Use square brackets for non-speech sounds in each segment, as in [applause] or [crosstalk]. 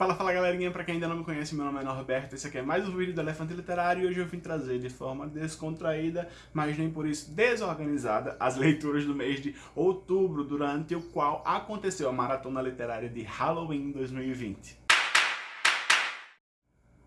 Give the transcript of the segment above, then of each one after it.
Fala, fala galerinha, pra quem ainda não me conhece, meu nome é Norberto, esse aqui é mais um vídeo do Elefante Literário e hoje eu vim trazer de forma descontraída, mas nem por isso desorganizada, as leituras do mês de outubro, durante o qual aconteceu a Maratona Literária de Halloween 2020.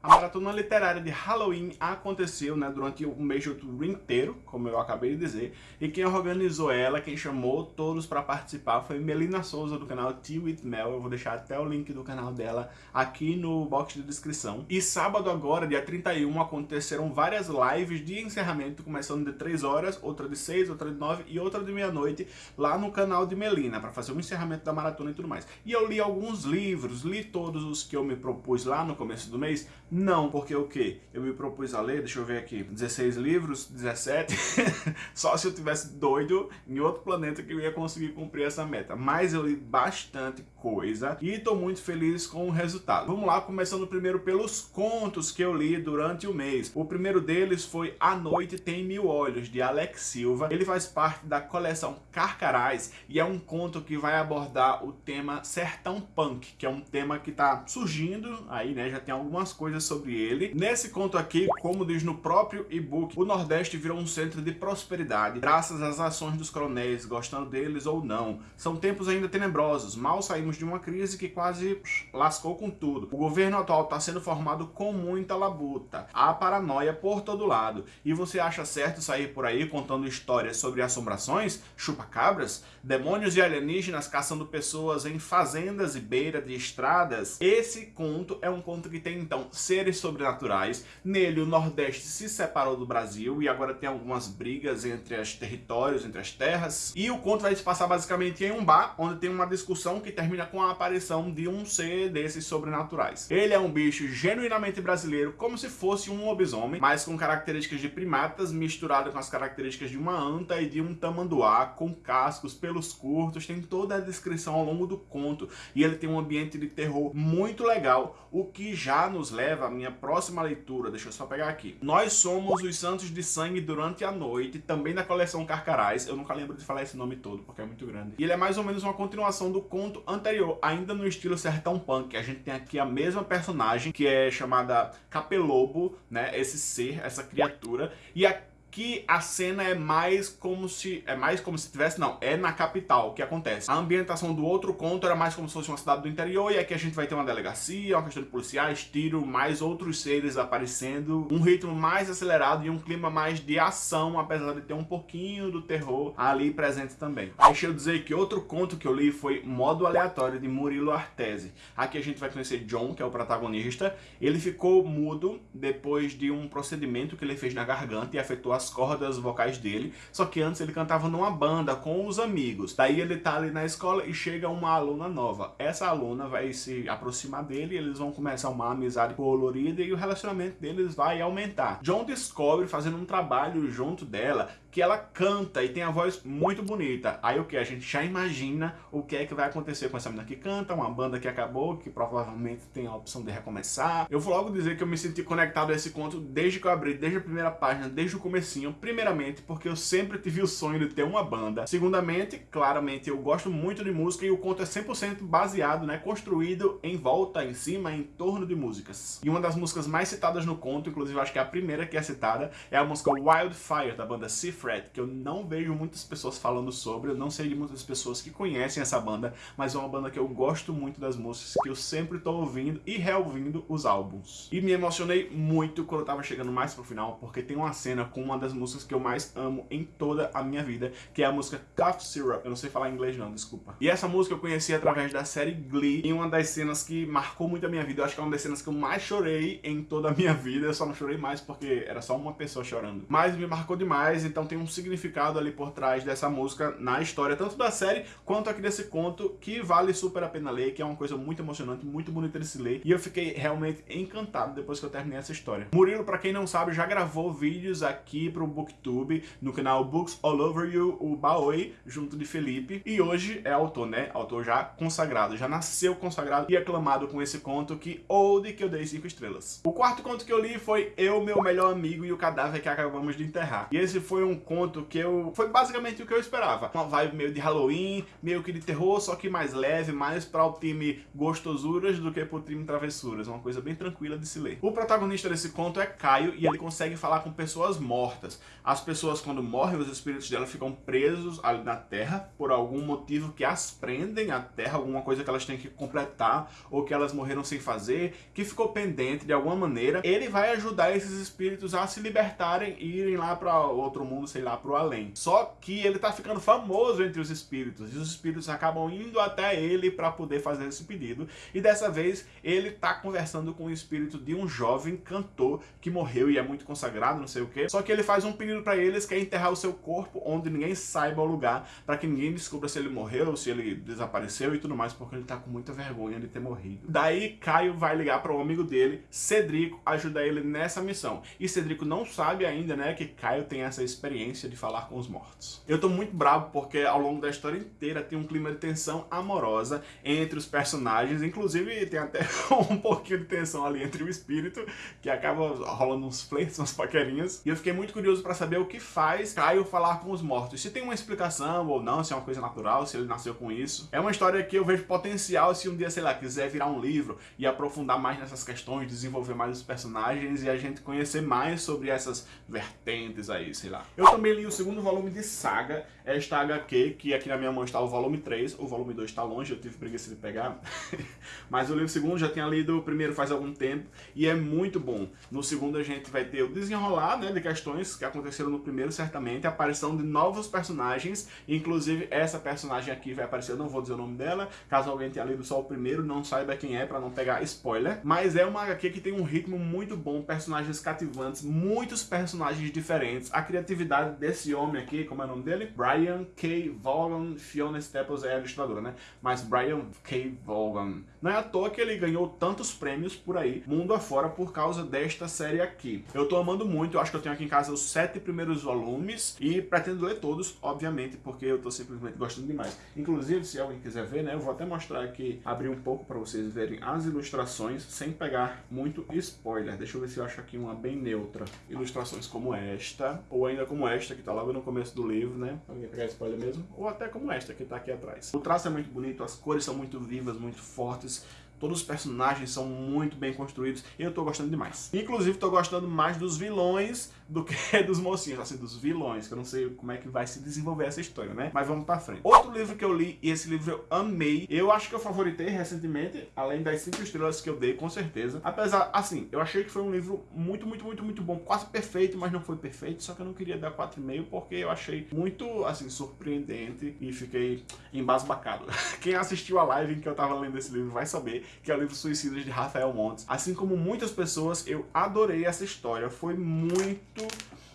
A maratona literária de Halloween aconteceu né, durante o mês de outubro inteiro, como eu acabei de dizer, e quem organizou ela, quem chamou todos para participar foi Melina Souza do canal Tea with Mel, eu vou deixar até o link do canal dela aqui no box de descrição. E sábado agora, dia 31, aconteceram várias lives de encerramento, começando de 3 horas, outra de 6, outra de 9 e outra de meia-noite, lá no canal de Melina, para fazer o encerramento da maratona e tudo mais. E eu li alguns livros, li todos os que eu me propus lá no começo do mês, não, porque o quê? Eu me propus a ler, deixa eu ver aqui, 16 livros, 17, [laughs] só se eu tivesse doido em outro planeta que eu ia conseguir cumprir essa meta. Mas eu li bastante coisa e estou muito feliz com o resultado. Vamos lá, começando primeiro pelos contos que eu li durante o mês. O primeiro deles foi A Noite Tem Mil Olhos, de Alex Silva. Ele faz parte da coleção Carcarás e é um conto que vai abordar o tema Sertão Punk, que é um tema que está surgindo aí, né? Já tem algumas coisas sobre ele. Nesse conto aqui, como diz no próprio e-book, o Nordeste virou um centro de prosperidade, graças às ações dos coronéis, gostando deles ou não. São tempos ainda tenebrosos, mal saímos de uma crise que quase lascou com tudo. O governo atual está sendo formado com muita labuta, há paranoia por todo lado. E você acha certo sair por aí contando histórias sobre assombrações, chupacabras, demônios e alienígenas caçando pessoas em fazendas e beira de estradas? Esse conto é um conto que tem então seres sobrenaturais. Nele, o Nordeste se separou do Brasil e agora tem algumas brigas entre os territórios, entre as terras. E o conto vai se passar basicamente em um bar, onde tem uma discussão que termina com a aparição de um ser desses sobrenaturais. Ele é um bicho genuinamente brasileiro, como se fosse um lobisomem, mas com características de primatas misturado com as características de uma anta e de um tamanduá, com cascos, pelos curtos, tem toda a descrição ao longo do conto. E ele tem um ambiente de terror muito legal, o que já nos leva a minha próxima leitura, deixa eu só pegar aqui. Nós somos os Santos de Sangue durante a noite, também da coleção Carcarás. Eu nunca lembro de falar esse nome todo, porque é muito grande. E ele é mais ou menos uma continuação do conto anterior, ainda no estilo sertão punk. A gente tem aqui a mesma personagem, que é chamada Capelobo, né? Esse ser, essa criatura. E aqui que a cena é mais como se... É mais como se tivesse... Não, é na capital que acontece. A ambientação do outro conto era mais como se fosse uma cidade do interior e aqui a gente vai ter uma delegacia, uma questão de policiais, tiro, mais outros seres aparecendo, um ritmo mais acelerado e um clima mais de ação, apesar de ter um pouquinho do terror ali presente também. Deixa eu dizer que outro conto que eu li foi Modo Aleatório, de Murilo Artese. Aqui a gente vai conhecer John, que é o protagonista. Ele ficou mudo depois de um procedimento que ele fez na garganta e afetou a as cordas vocais dele, só que antes ele cantava numa banda com os amigos. Daí ele tá ali na escola e chega uma aluna nova. Essa aluna vai se aproximar dele, eles vão começar uma amizade colorida e o relacionamento deles vai aumentar. John descobre, fazendo um trabalho junto dela, que ela canta e tem a voz muito bonita. Aí o que? A gente já imagina o que é que vai acontecer com essa menina que canta, uma banda que acabou, que provavelmente tem a opção de recomeçar. Eu vou logo dizer que eu me senti conectado a esse conto desde que eu abri, desde a primeira página, desde o comecinho. Primeiramente, porque eu sempre tive o sonho de ter uma banda. Segundamente, claramente, eu gosto muito de música e o conto é 100% baseado, né, construído em volta, em cima, em torno de músicas. E uma das músicas mais citadas no conto, inclusive acho que é a primeira que é citada, é a música Wildfire, da banda Cifra Que eu não vejo muitas pessoas falando sobre, eu não sei de muitas pessoas que conhecem essa banda, mas é uma banda que eu gosto muito das músicas, que eu sempre estou ouvindo e reouvindo os álbuns. E me emocionei muito quando eu tava chegando mais pro final, porque tem uma cena com uma das músicas que eu mais amo em toda a minha vida, que é a música Cough Syrup. Eu não sei falar inglês não, desculpa. E essa música eu conheci através da série Glee, em uma das cenas que marcou muito a minha vida. Eu acho que é uma das cenas que eu mais chorei em toda a minha vida. Eu só não chorei mais porque era só uma pessoa chorando. Mas me marcou demais, então tem um significado ali por trás dessa música na história, tanto da série quanto aqui desse conto, que vale super a pena ler, que é uma coisa muito emocionante, muito bonita de se ler, e eu fiquei realmente encantado depois que eu terminei essa história. Murilo, pra quem não sabe, já gravou vídeos aqui pro Booktube, no canal Books All Over You, o Baoi, junto de Felipe, e hoje é autor, né? Autor já consagrado, já nasceu consagrado e aclamado com esse conto que Old que eu dei 5 estrelas. O quarto conto que eu li foi Eu, Meu Melhor Amigo e o Cadáver que acabamos de enterrar. E esse foi um conto que eu... Foi basicamente o que eu esperava. Uma vibe meio de Halloween, meio que de terror, só que mais leve, mais para o time gostosuras do que para o time travessuras. Uma coisa bem tranquila de se ler. O protagonista desse conto é Caio e ele consegue falar com pessoas mortas. As pessoas, quando morrem, os espíritos dela ficam presos ali na Terra por algum motivo que as prendem à Terra, alguma coisa que elas têm que completar ou que elas morreram sem fazer, que ficou pendente de alguma maneira. Ele vai ajudar esses espíritos a se libertarem e irem lá para outro mundo, sei lá, para o além. Só que ele tá ficando famoso entre os espíritos e os espíritos acabam indo até ele para poder fazer esse pedido. E dessa vez ele tá conversando com o espírito de um jovem cantor que morreu e é muito consagrado, não sei o que. Só que ele faz um pedido para eles que é enterrar o seu corpo onde ninguém saiba o lugar, para que ninguém descubra se ele morreu, se ele desapareceu e tudo mais, porque ele tá com muita vergonha de ter morrido. Daí Caio vai ligar para um amigo dele, Cedrico, ajudar ele nessa missão. E Cedrico não sabe ainda, né, que Caio tem essa experiência de falar com os mortos. Eu tô muito bravo porque ao longo da história inteira tem um clima de tensão amorosa entre os personagens, inclusive tem até [laughs] um pouquinho de tensão ali entre o espírito, que acaba rolando uns flertes, umas paquerinhas. E eu fiquei muito curioso para saber o que faz Caio falar com os mortos. Se tem uma explicação ou não, se é uma coisa natural, se ele nasceu com isso. É uma história que eu vejo potencial se um dia, sei lá, quiser virar um livro e aprofundar mais nessas questões, desenvolver mais os personagens e a gente conhecer mais sobre essas vertentes aí, sei lá. Eu também li o segundo volume de Saga, esta HQ, que aqui na minha mão está o volume 3, o volume 2 está longe, eu tive preguiça de pegar, [laughs] mas eu li o segundo, já tinha lido o primeiro faz algum tempo, e é muito bom. No segundo a gente vai ter o desenrolar né, de questões que aconteceram no primeiro, certamente, a aparição de novos personagens, inclusive essa personagem aqui vai aparecer, eu não vou dizer o nome dela, caso alguém tenha lido só o primeiro, não saiba quem é, para não pegar spoiler, mas é uma HQ que tem um ritmo muito bom, personagens cativantes, muitos personagens diferentes, a criatividade desse homem aqui, como é o nome dele? Brian K. Vaughan, Fiona Staples é a ilustradora, né? Mas Brian K. Vaughan. Não é à toa que ele ganhou tantos prêmios por aí, mundo afora, por causa desta série aqui. Eu tô amando muito, eu acho que eu tenho aqui em casa os sete primeiros volumes e pretendo ler todos, obviamente, porque eu tô simplesmente gostando demais. Inclusive, se alguém quiser ver, né, eu vou até mostrar aqui, abrir um pouco para vocês verem as ilustrações, sem pegar muito spoiler. Deixa eu ver se eu acho aqui uma bem neutra. Ilustrações como esta, ou ainda como esta, que tá logo no começo do livro, né? Alguém pegar spoiler mesmo, ou até como esta, que tá aqui atrás. O traço é muito bonito, as cores são muito vivas, muito fortes, Todos os personagens são muito bem construídos e eu tô gostando demais. Inclusive, tô gostando mais dos vilões do que [laughs] dos mocinhos, assim, dos vilões, que eu não sei como é que vai se desenvolver essa história, né? Mas vamos pra frente. Outro livro que eu li, e esse livro eu amei, eu acho que eu favoritei recentemente, além das 5 estrelas que eu dei, com certeza. Apesar, assim, eu achei que foi um livro muito, muito, muito, muito bom, quase perfeito, mas não foi perfeito, só que eu não queria dar 4,5 porque eu achei muito, assim, surpreendente e fiquei embasbacado. [laughs] Quem assistiu a live em que eu tava lendo esse livro vai saber que é o livro Suicidas de Rafael Montes. Assim como muitas pessoas, eu adorei essa história, foi muito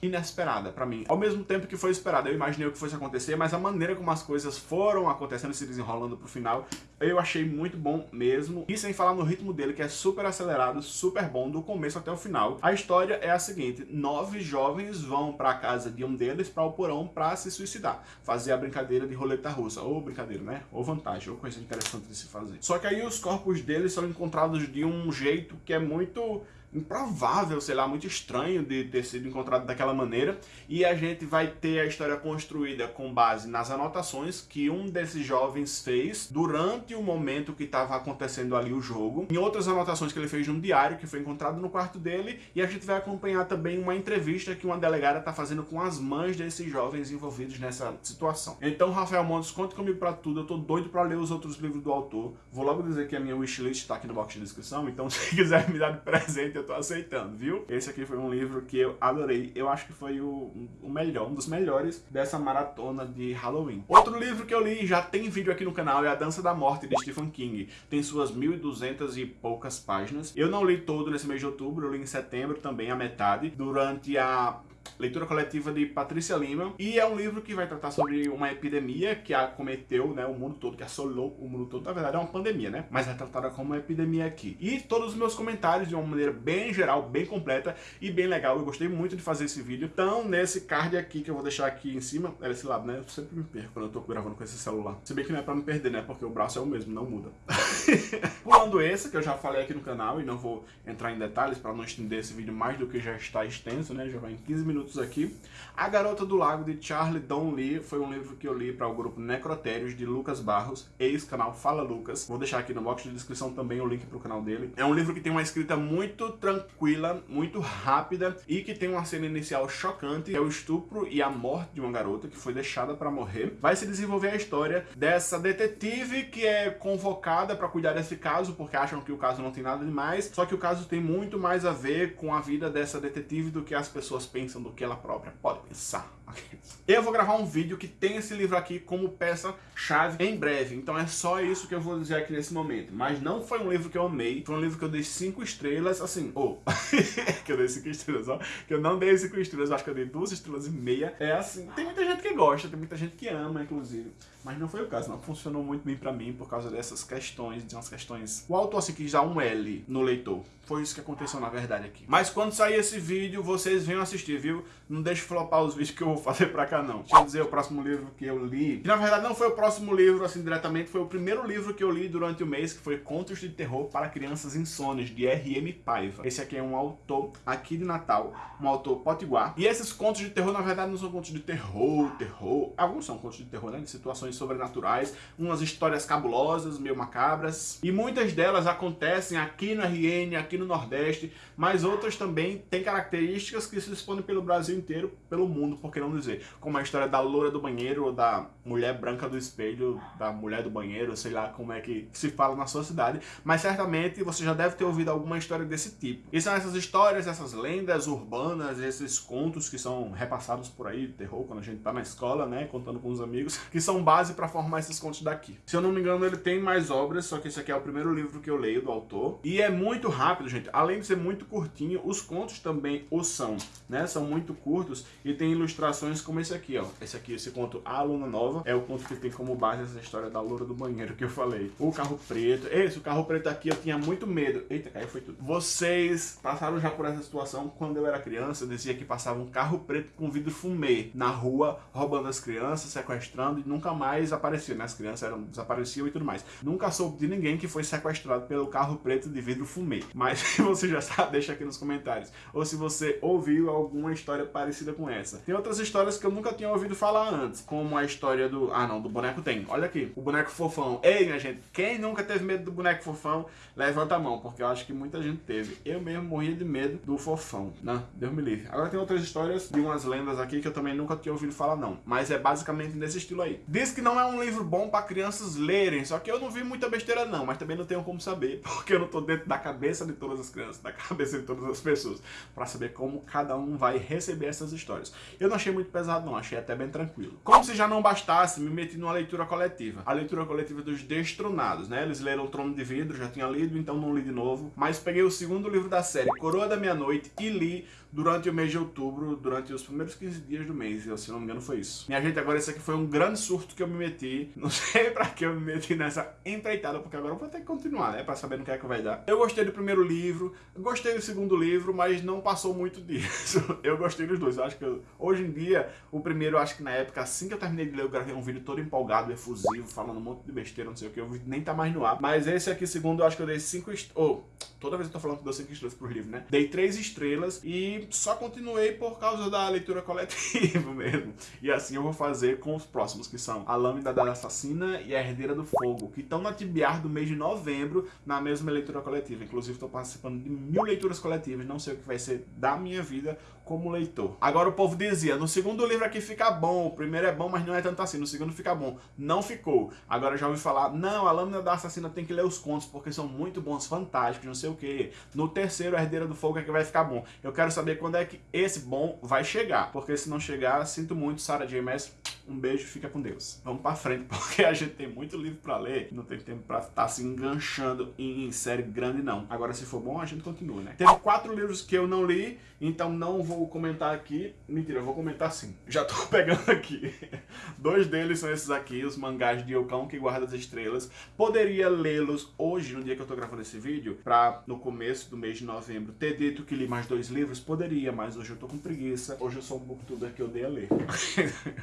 inesperada para mim. Ao mesmo tempo que foi esperada, eu imaginei o que fosse acontecer, mas a maneira como as coisas foram acontecendo, se desenrolando pro final, eu achei muito bom mesmo. E sem falar no ritmo dele, que é super acelerado, super bom, do começo até o final. A história é a seguinte, nove jovens vão para a casa de um deles, para o porão, para se suicidar. Fazer a brincadeira de roleta russa. Ou brincadeira, né? Ou vantagem, ou coisa interessante de se fazer. Só que aí os corpos deles são encontrados de um jeito que é muito improvável, sei lá, muito estranho de ter sido encontrado daquela maneira. E a gente vai ter a história construída com base nas anotações que um desses jovens fez durante o momento que estava acontecendo ali o jogo. Em outras anotações que ele fez num diário que foi encontrado no quarto dele. E a gente vai acompanhar também uma entrevista que uma delegada está fazendo com as mães desses jovens envolvidos nessa situação. Então, Rafael Montes, conte comigo para tudo. Eu tô doido para ler os outros livros do autor. Vou logo dizer que a minha wishlist está aqui no box de descrição. Então, [laughs] se quiser me dar de presente, eu tô aceitando, viu? Esse aqui foi um livro que eu adorei. Eu acho que foi o, o melhor, um dos melhores dessa maratona de Halloween. Outro livro que eu li, já tem vídeo aqui no canal, é A Dança da Morte, de Stephen King. Tem suas 1.200 e poucas páginas. Eu não li todo nesse mês de outubro, eu li em setembro também, a metade. Durante a leitura coletiva de Patrícia Lima, e é um livro que vai tratar sobre uma epidemia que acometeu né, o mundo todo, que assolou o mundo todo. Na verdade é uma pandemia, né? Mas é tratada como uma epidemia aqui. E todos os meus comentários de uma maneira bem geral, bem completa e bem legal. Eu gostei muito de fazer esse vídeo. Então, nesse card aqui que eu vou deixar aqui em cima, é esse lado, né? Eu sempre me perco quando eu tô gravando com esse celular. Se bem que não é pra me perder, né? Porque o braço é o mesmo, não muda. [laughs] Pulando esse, que eu já falei aqui no canal e não vou entrar em detalhes para não estender esse vídeo mais do que já está extenso, né? Já vai em 15 minutos aqui. A Garota do Lago, de Charlie Don Lee, foi um livro que eu li para o grupo Necrotérios, de Lucas Barros, ex-canal Fala Lucas. Vou deixar aqui no box de descrição também o link para o canal dele. É um livro que tem uma escrita muito tranquila, muito rápida e que tem uma cena inicial chocante, que é o estupro e a morte de uma garota que foi deixada para morrer. Vai se desenvolver a história dessa detetive que é convocada para cuidar desse caso, porque acham que o caso não tem nada demais, só que o caso tem muito mais a ver com a vida dessa detetive do que as pessoas pensam, do que ela própria pode pensar. [laughs] Eu vou gravar um vídeo que tem esse livro aqui como peça-chave em breve, então é só isso que eu vou dizer aqui nesse momento. Mas não foi um livro que eu amei, foi um livro que eu dei 5 estrelas, assim, ou, [laughs] oh, que eu dei 5 estrelas, ó, que eu não dei 5 estrelas, acho que eu dei 2 estrelas e meia. É assim, tem muita gente que gosta, tem muita gente que ama, inclusive. Mas não foi o caso, não funcionou muito bem pra mim por causa dessas questões, de umas questões... O autor assim quis dar um L no leitor. Foi isso que aconteceu na verdade aqui. Mas quando sair esse vídeo, vocês venham assistir, viu? Não deixe flopar os vídeos que eu vou fazer pra cá, não. Deixa eu dizer o próximo livro que eu li. Que na verdade não foi o próximo livro, assim, diretamente. Foi o primeiro livro que eu li durante o mês, que foi Contos de Terror para Crianças Insones, de R.M. Paiva. Esse aqui é um autor aqui de Natal, um autor potiguar. E esses contos de terror, na verdade, não são contos de terror, terror. Alguns são contos de terror, né? De situações sobrenaturais, umas histórias cabulosas, meio macabras, e muitas delas acontecem aqui no RN, aqui no Nordeste, mas outras também têm características que se expõem pelo Brasil inteiro, pelo mundo, por que não dizer, como a história da loura do banheiro, ou da mulher branca do espelho, da mulher do banheiro, sei lá como é que se fala na sua cidade, mas certamente você já deve ter ouvido alguma história desse tipo. E são essas histórias, essas lendas urbanas, esses contos que são repassados por aí, terror, quando a gente tá na escola, né, contando com os amigos, [laughs] que são base para formar esses contos daqui. Se eu não me engano, ele tem mais obras, só que esse aqui é o primeiro livro que eu leio do autor. E é muito rápido, gente. Além de ser muito curtinho, os contos também o são, né? São muito curtos e tem ilustrações como esse aqui, ó. Esse aqui, esse conto A Aluna Nova, é o conto que tem como base essa história da loura do banheiro que eu falei. O carro preto. Esse, o carro preto aqui, eu tinha muito medo. Eita, caiu, foi tudo. Vocês passaram já por essa situação quando eu era criança, eu dizia que passava um carro preto com vidro fumê na rua, roubando as crianças, sequestrando e nunca mais apareciam, né? As crianças eram, desapareciam e tudo mais. Nunca soube de ninguém que foi sequestrado pelo carro preto de vidro fumê. Mas se [laughs] você já sabe, deixa aqui nos comentários. Ou se você ouviu alguma história parecida com essa. Tem outras histórias que eu nunca tinha ouvido falar antes, como a história do... Ah não, do boneco tem. Olha aqui, o boneco fofão. Ei, minha gente, quem nunca teve medo do boneco fofão, levanta a mão, porque eu acho que muita gente teve. Eu mesmo morria de medo do fofão. Não, Deus me livre. Agora tem outras histórias de umas lendas aqui que eu também nunca tinha ouvido falar não. Mas é basicamente nesse estilo aí. Diz que não é um livro bom para crianças lerem, só que eu não vi muita besteira não, mas também não tenho como saber, [laughs] porque eu não tô dentro da cabeça de todas as crianças, [laughs] da cabeça de todas as pessoas, para saber como cada um vai receber essas histórias. Eu não achei muito pesado não, achei até bem tranquilo. Como se já não bastasse, me meti numa leitura coletiva. A leitura coletiva dos Destronados, né? Eles leram o Trono de Vidro, já tinha lido, então não li de novo, mas peguei o segundo livro da série, Coroa da Meia-Noite, e li durante o mês de outubro, durante os primeiros 15 dias do mês, e se não me engano foi isso. Minha gente, agora esse aqui foi um grande surto que eu me meti, não [laughs] sei pra que eu me meti nessa empreitada, porque agora eu vou ter que continuar, né, pra saber no que é que vai dar. Eu gostei do primeiro livro, gostei do segundo livro, mas não passou muito disso. [laughs] Eu gostei dos dois, eu acho que eu, hoje em dia, o primeiro, eu acho que na época, assim que eu terminei de ler, eu gravei um vídeo todo empolgado, efusivo, falando um monte de besteira, não sei o que, o vídeo nem tá mais no ar. Mas esse aqui, segundo, eu acho que eu dei 5 estrelas, oh, toda vez eu tô falando que eu dou 5 estrelas pro livro, né, dei 3 estrelas e só continuei por causa da leitura coletiva [laughs] mesmo. E assim eu vou fazer com os próximos, que são A Lâmina da Assassina e A Herdeira do Fogo, que estão na TBR do mês de novembro, na mesma leitura coletiva. Inclusive estou participando de mil leituras coletivas, não sei o que vai ser da minha vida como leitor. Agora o povo dizia, no segundo livro aqui fica bom, o primeiro é bom, mas não é tanto assim, no segundo fica bom. Não ficou. Agora já ouvi falar, não, a Lâmina da Assassina tem que ler os contos, porque são muito bons, fantásticos, não sei o que. No terceiro, a Herdeira do Fogo é que vai ficar bom. Eu quero saber quando é que esse bom vai chegar, porque se não chegar, sinto muito, Sarah J. Maas, um beijo, fica com Deus. Vamos pra frente, [laughs] porque a gente tem muito livro pra ler, não tem tempo pra estar tá se enganchando em série grande, não. Agora, se for bom, a gente continua, né? Teve quatro livros que eu não li, então não vou comentar aqui. Mentira, eu vou comentar sim. Já tô [laughs] pegando aqui. [laughs] Dois deles são esses aqui, os mangás de Yokão que guarda as estrelas. Poderia lê-los hoje, no dia que eu tô gravando esse vídeo, pra no começo do mês de novembro ter dito que li mais dois livros? Poderia, mas hoje eu tô com preguiça. Hoje eu sou um booktuber que odeia ler.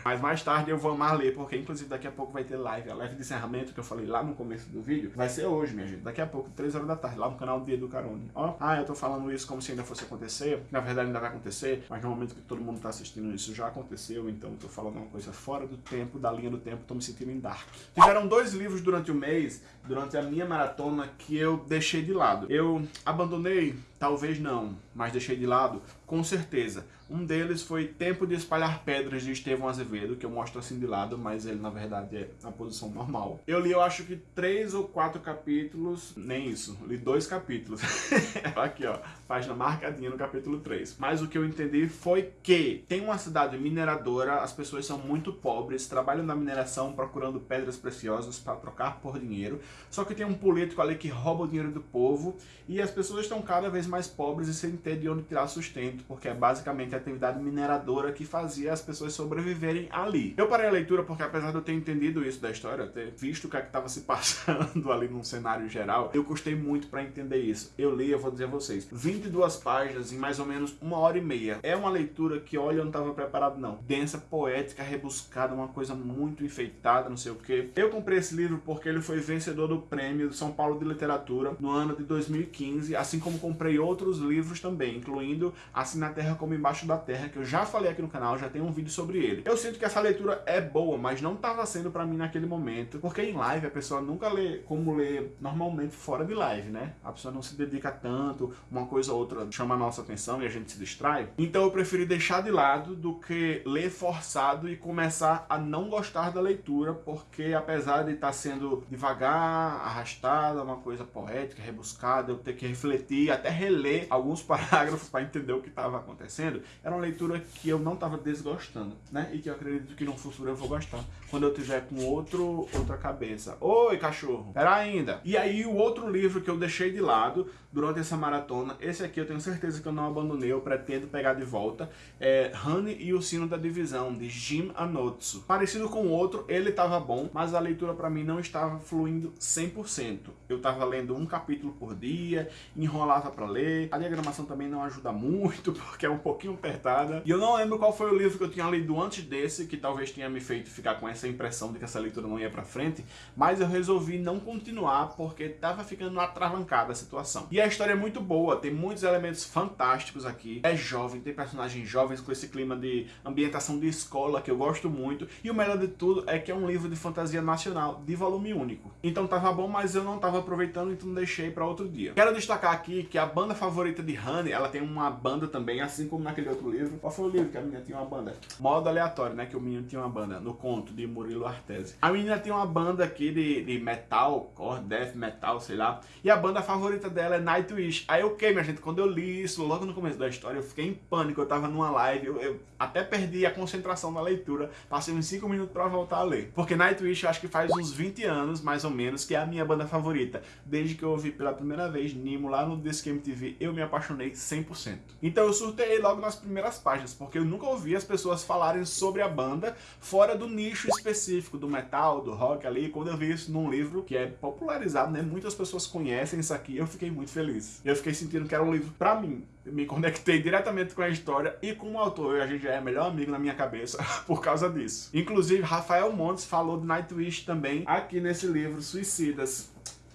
mas mais tarde eu vou amar ler, porque inclusive daqui a pouco vai ter live, a live de encerramento que eu falei lá no começo do vídeo, vai ser hoje, minha gente, daqui a pouco, 3 horas da tarde, lá no canal Dia do Carone. Ó, ah, eu tô falando isso como se ainda fosse acontecer, na verdade ainda vai acontecer, mas no momento que todo mundo tá assistindo isso já aconteceu, então eu tô falando uma coisa fora do tempo, da linha do tempo, tô me sentindo em dark. Tiveram dois livros durante o mês, durante a minha maratona, que eu deixei de lado. Eu abandonei Talvez não, mas deixei de lado, com certeza. Um deles foi Tempo de Espalhar Pedras, de Estevão Azevedo, que eu mostro assim de lado, mas ele na verdade é na posição normal. Eu li, eu acho que três ou quatro capítulos, nem isso, li dois capítulos. [laughs] Aqui ó, página marcadinha no capítulo 3. Mas o que eu entendi foi que tem uma cidade mineradora, as pessoas são muito pobres, trabalham na mineração procurando pedras preciosas para trocar por dinheiro, só que tem um político ali que rouba o dinheiro do povo e as pessoas estão cada vez mais pobres e sem ter de onde tirar sustento, porque é basicamente a atividade mineradora que fazia as pessoas sobreviverem ali. Eu parei a leitura porque apesar de eu ter entendido isso da história, ter visto o que é estava se [laughs] passando ali num cenário geral, eu custei muito para entender isso. Eu li, eu vou dizer a vocês, 22 páginas em mais ou menos uma hora e meia. É uma leitura que, olha, eu não estava preparado não. Densa, poética, rebuscada, uma coisa muito enfeitada, não sei o que. Eu comprei esse livro porque ele foi vencedor do prêmio São Paulo de Literatura no ano de 2015, assim como comprei outros livros também, incluindo Assim na Terra como Embaixo da Terra, que eu já falei aqui no canal, já tem um vídeo sobre ele. Eu sinto que essa leitura é boa, mas não estava sendo para mim naquele momento, porque em live a pessoa nunca lê como lê normalmente fora de live, né? A pessoa não se dedica tanto, uma coisa ou outra chama a nossa atenção e a gente se distrai. Então eu preferi deixar de lado do que ler forçado e começar a não gostar da leitura, porque apesar de estar tá sendo devagar, arrastada, uma coisa poética, rebuscada, eu ter que refletir, até reler alguns [laughs] parágrafos para entender o que estava acontecendo, era uma leitura que eu não estava desgostando, né? E que eu acredito que no futuro eu vou gostar, quando eu tiver com outro, outra cabeça. Oi, cachorro! Pera ainda! E aí o outro livro que eu deixei de lado durante essa maratona, esse aqui eu tenho certeza que eu não abandonei, eu pretendo pegar de volta, é Honey e o Sino da Divisão, de Jim Anotsu. Parecido com o outro, ele estava bom, mas a leitura para mim não estava fluindo 100%. Eu estava lendo um capítulo por dia, enrolava para ler, a diagramação também não ajuda muito, [laughs] porque é um pouquinho apertada. E eu não lembro qual foi o livro que eu tinha lido antes desse, que talvez tenha me feito ficar com essa impressão de que essa leitura não ia para frente, mas eu resolvi não continuar, porque estava ficando atravancada a situação. E a história é muito boa, tem muitos elementos fantásticos aqui, é jovem, tem personagens jovens com esse clima de ambientação de escola que eu gosto muito, e o melhor de tudo é que é um livro de fantasia nacional, de volume único. Então tava bom, mas eu não tava aproveitando, então deixei para outro dia. Quero destacar aqui que a banda favorita de Honey, ela tem uma banda também, assim como naquele outro livro. Qual foi o livro que a menina tinha uma banda? Modo aleatório, né, que o menino tinha uma banda, no conto de Murilo Artese. A menina tem uma banda aqui de, de metal, core, death metal, sei lá, e a banda favorita dela é Nightwish. Aí o que, minha gente, quando eu li isso, logo no começo da história, eu fiquei em pânico, eu tava numa live, eu, eu até perdi a concentração na leitura, passei uns 5 minutos pra voltar a ler. Porque Nightwish eu acho que faz uns 20 anos, mais ou menos, que é a minha banda favorita. Desde que eu ouvi pela primeira vez Nimo lá no Disque MTV, eu me apaixonei 100%. Então eu surtei logo nas primeiras páginas, porque eu nunca ouvi as pessoas falarem sobre a banda fora do nicho específico do metal, do rock ali. Quando eu vi isso num livro que é popularizado, né? Muitas pessoas conhecem isso aqui, eu fiquei muito feliz. Eu fiquei sentindo que era um livro pra mim. Me conectei diretamente com a história e com o autor. A gente já é melhor amigo na minha cabeça [laughs] por causa disso. Inclusive, Rafael Montes falou de Nightwish também aqui nesse livro, Suicidas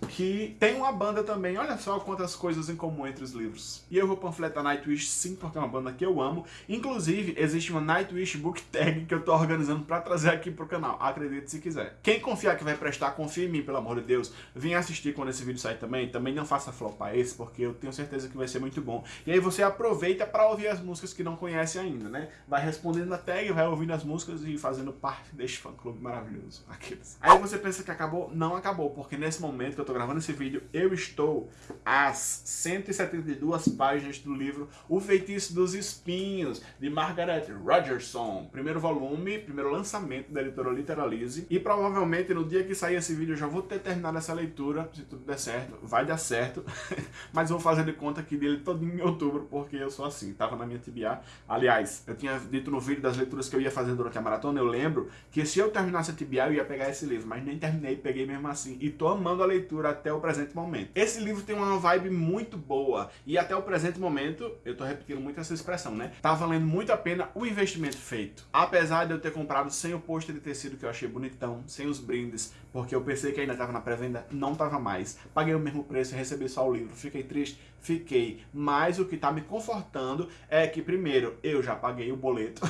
que tem uma banda também, olha só quantas coisas em comum entre os livros. E eu vou panfletar Nightwish sim, porque é uma banda que eu amo. Inclusive, existe uma Nightwish Book Tag que eu tô organizando pra trazer aqui pro canal, acredite se quiser. Quem confiar que vai prestar, confia em mim, pelo amor de Deus. Vem assistir quando esse vídeo sair também, também não faça flopar esse, porque eu tenho certeza que vai ser muito bom. E aí você aproveita pra ouvir as músicas que não conhece ainda, né? Vai respondendo na tag, vai ouvindo as músicas e fazendo parte deste fã-clube maravilhoso. Aqueles. Aí você pensa que acabou? Não acabou, porque nesse momento que eu tô gravando esse vídeo, eu estou às 172 páginas do livro O Feitiço dos Espinhos, de Margaret Rogerson. Primeiro volume, primeiro lançamento da editora Literalize. E provavelmente no dia que sair esse vídeo eu já vou ter terminado essa leitura, se tudo der certo. Vai dar certo, [laughs] mas vou fazer de conta que dele todo em outubro, porque eu sou assim, tava na minha TBA. Aliás, eu tinha dito no vídeo das leituras que eu ia fazer durante a maratona, eu lembro que se eu terminasse a TBA eu ia pegar esse livro, mas nem terminei, peguei mesmo assim. E tô amando a leitura até o presente momento. Esse livro tem uma vibe muito boa e até o presente momento, eu tô repetindo muito essa expressão, né? Tá valendo muito a pena o investimento feito. Apesar de eu ter comprado sem o pôster de tecido que eu achei bonitão, sem os brindes, porque eu pensei que ainda tava na pré-venda, não tava mais. Paguei o mesmo preço e recebi só o livro. Fiquei triste? Fiquei. Mas o que tá me confortando é que, primeiro, eu já paguei o boleto.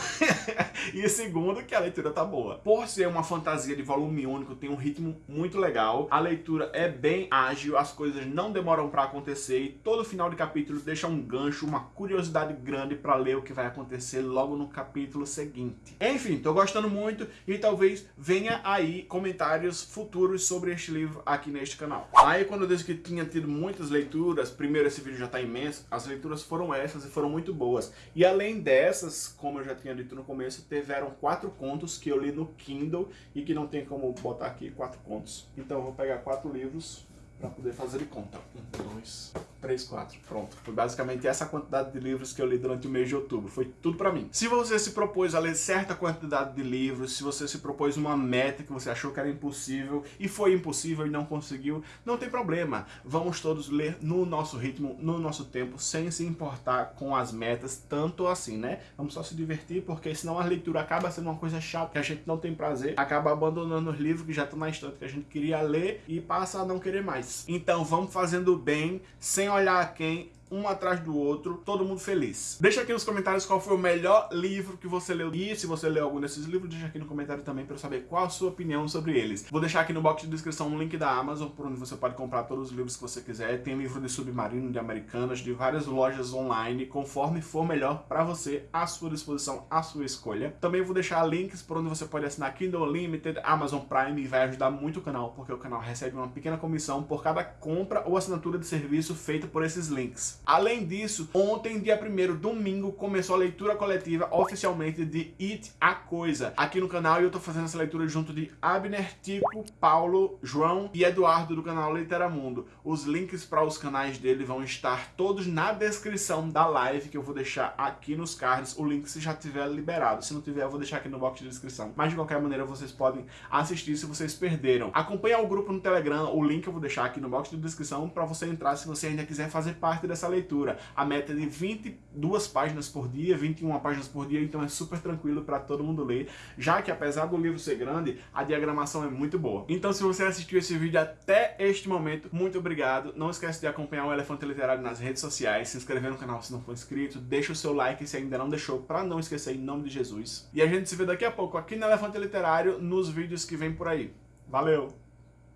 [laughs] e segundo, que a leitura tá boa. Por ser uma fantasia de volume único, tem um ritmo muito legal. A leitura é bem ágil, as coisas não demoram para acontecer e todo final de capítulo deixa um gancho, uma curiosidade grande para ler o que vai acontecer logo no capítulo seguinte. Enfim, tô gostando muito e talvez venha aí comentários futuros sobre este livro aqui neste canal. Aí quando eu disse que tinha tido muitas leituras, primeiro esse vídeo já tá imenso, as leituras foram essas e foram muito boas. E além dessas, como eu já tinha dito no começo, tiveram quatro contos que eu li no Kindle e que não tem como botar aqui quatro contos. Então eu vou pegar quatro livros para poder fazer de conta. Um, dois, 3, 4. Pronto. Foi basicamente essa quantidade de livros que eu li durante o mês de outubro. Foi tudo pra mim. Se você se propôs a ler certa quantidade de livros, se você se propôs uma meta que você achou que era impossível e foi impossível e não conseguiu, não tem problema. Vamos todos ler no nosso ritmo, no nosso tempo, sem se importar com as metas, tanto assim, né? Vamos só se divertir, porque senão a leitura acaba sendo uma coisa chata, que a gente não tem prazer, acaba abandonando os livros que já estão na estante que a gente queria ler e passa a não querer mais. Então vamos fazendo bem, sem olhar quem um atrás do outro, todo mundo feliz. Deixa aqui nos comentários qual foi o melhor livro que você leu e se você leu algum desses livros, deixa aqui no comentário também para eu saber qual a sua opinião sobre eles. Vou deixar aqui no box de descrição um link da Amazon, por onde você pode comprar todos os livros que você quiser. Tem livro de Submarino, de Americanas, de várias lojas online, conforme for melhor para você, à sua disposição, à sua escolha. Também vou deixar links por onde você pode assinar Kindle Unlimited, Amazon Prime e vai ajudar muito o canal, porque o canal recebe uma pequena comissão por cada compra ou assinatura de serviço feita por esses links. Além disso, ontem, dia 1 domingo, começou a leitura coletiva oficialmente de It a Coisa. Aqui no canal eu tô fazendo essa leitura junto de Abner, Tico, Paulo, João e Eduardo do canal Literamundo. Os links para os canais dele vão estar todos na descrição da live que eu vou deixar aqui nos cards. O link se já tiver liberado. Se não tiver, eu vou deixar aqui no box de descrição. Mas de qualquer maneira, vocês podem assistir se vocês perderam. Acompanhe o grupo no Telegram. O link eu vou deixar aqui no box de descrição para você entrar se você ainda quiser fazer parte dessa leitura. A meta é de 22 páginas por dia, 21 páginas por dia, então é super tranquilo para todo mundo ler, já que apesar do livro ser grande, a diagramação é muito boa. Então se você assistiu esse vídeo até este momento, muito obrigado. Não esquece de acompanhar o Elefante Literário nas redes sociais, se inscrever no canal se não for inscrito, deixa o seu like se ainda não deixou, para não esquecer em nome de Jesus. E a gente se vê daqui a pouco aqui no Elefante Literário, nos vídeos que vem por aí. Valeu!